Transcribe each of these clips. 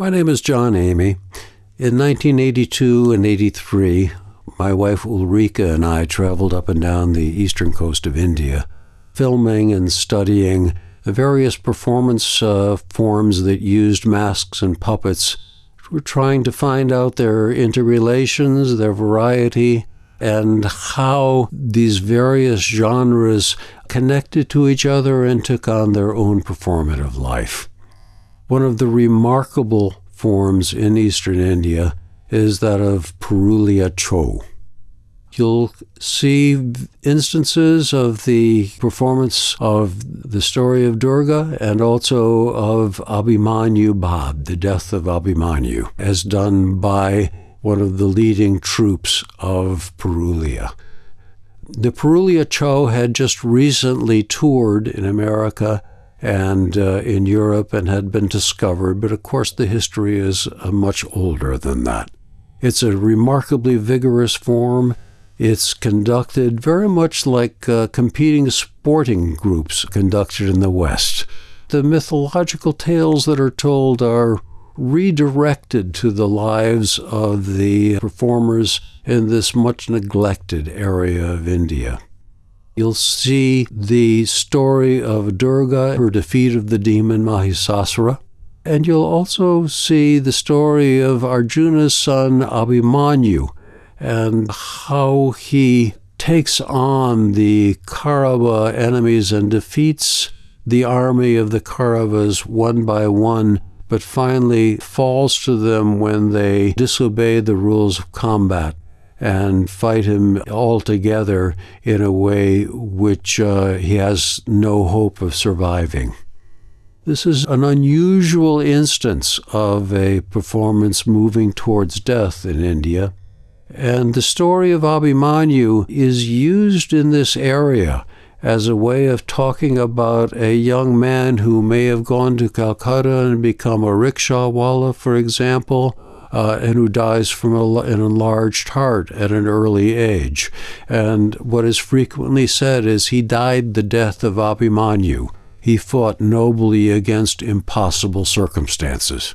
My name is John Emigh. In 1982 and 83, my wife Ulrika and I traveled up and down the eastern coast of India, filming and studying the various performance uh, forms that used masks and puppets. We're trying to find out their interrelations, their variety, and how these various genres connected to each other and took on their own performative life. One of the remarkable forms in eastern India is that of Purulia Chhau. You'll see instances of the performance of the story of Durga and also of Abhimanyu Badh, the death of Abhimanyu, as done by one of the leading troupes of Purulia. The Purulia Chhau had just recently toured in America and uh, in Europe and had been discovered, but of course the history is uh, much older than that. It's a remarkably vigorous form. It's conducted very much like uh, competing sporting groups conducted in the West. The mythological tales that are told are redirected to the lives of the performers in this much neglected area of India. You'll see the story of Durga, her defeat of the demon Mahisasura. And you'll also see the story of Arjuna's son Abhimanyu and how he takes on the Kaurava enemies and defeats the army of the Kauravas one by one, but finally falls to them when they disobey the rules of combat and fight him altogether in a way which uh, he has no hope of surviving. This is an unusual instance of a performance moving towards death in India. And the story of Abhimanyu is used in this area as a way of talking about a young man who may have gone to Calcutta and become a rickshawwala, for example, uh, and who dies from a, an enlarged heart at an early age. And what is frequently said is he died the death of Abhimanyu. He fought nobly against impossible circumstances.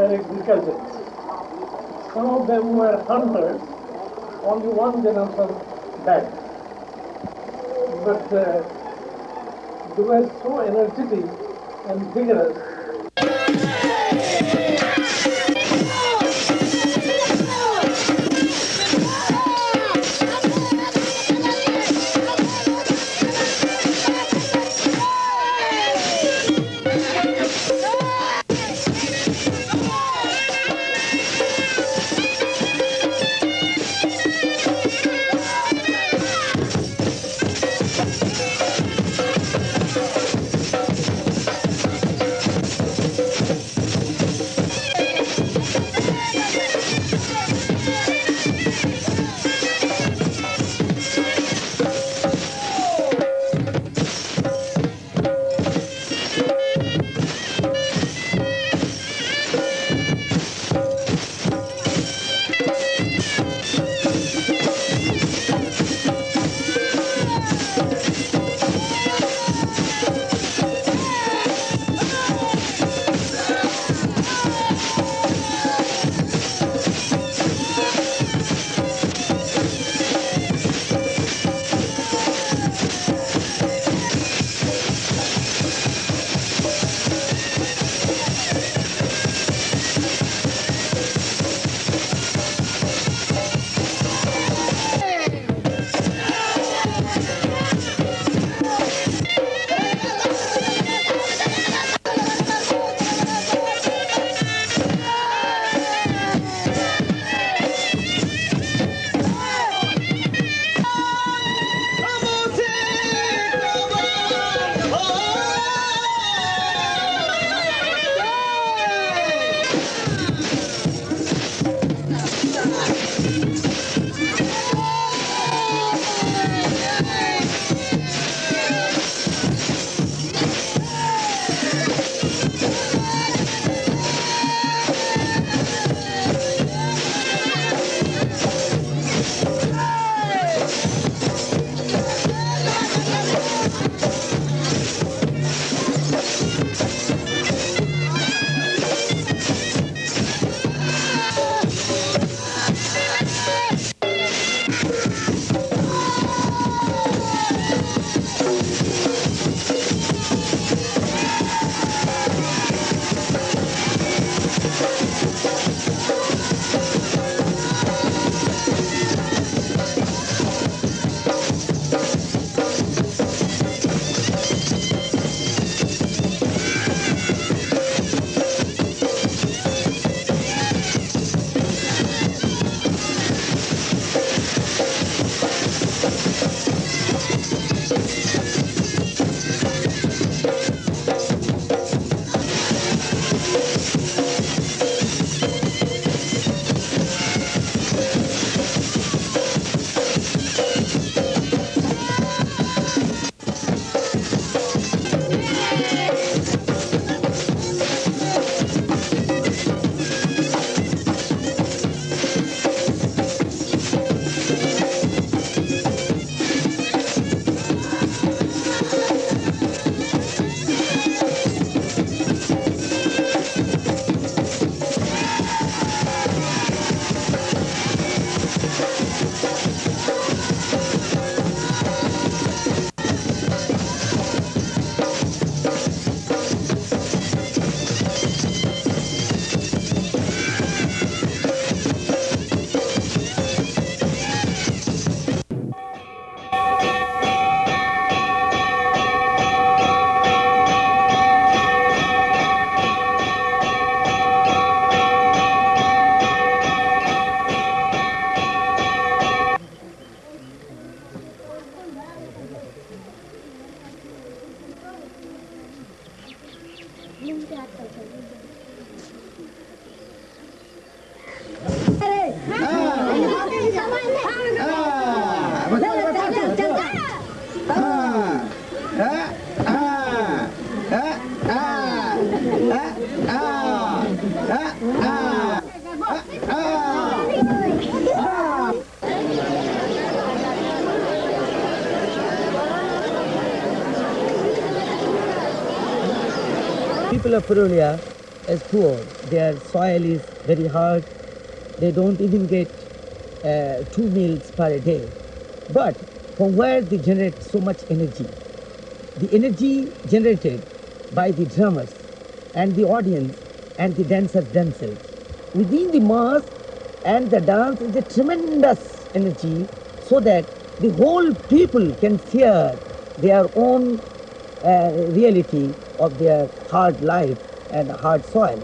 were agriculturists. Some of them were hunters, only one generation died. But uh, they were so energetic and vigorous Of Purulia is poor. Their soil is very hard. They don't even get uh, two meals per day. But from where they generate so much energy? The energy generated by the drummers and the audience and the dancers themselves. Within the mass and the dance is a tremendous energy so that the whole people can share their own uh, reality of their hard life and hard soil.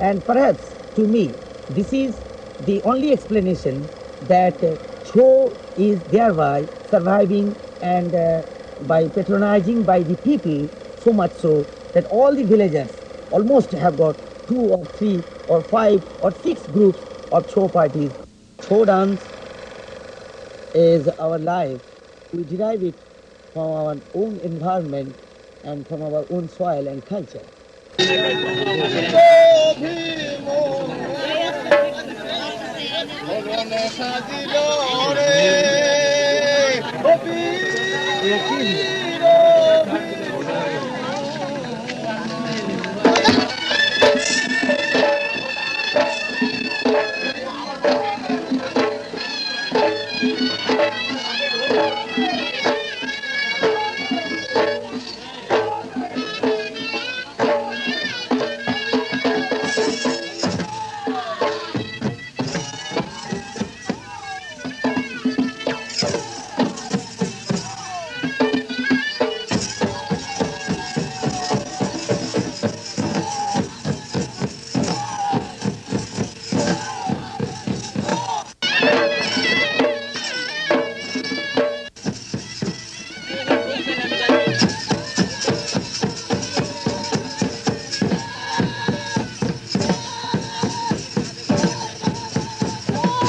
And perhaps to me, this is the only explanation that Chhau is thereby surviving and uh, by patronizing by the people so much so that all the villagers almost have got two or three or five or six groups of Chhau parties. Chhau dance is our life. We derive it from our own environment and from our own soil and culture.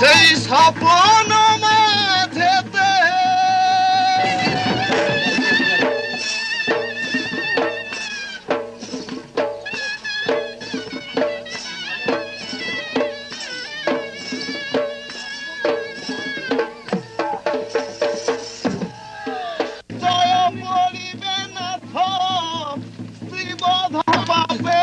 সেই স্বপন মাঝেতে। জয় পড়িবে নাথ শ্রীবধ পাবে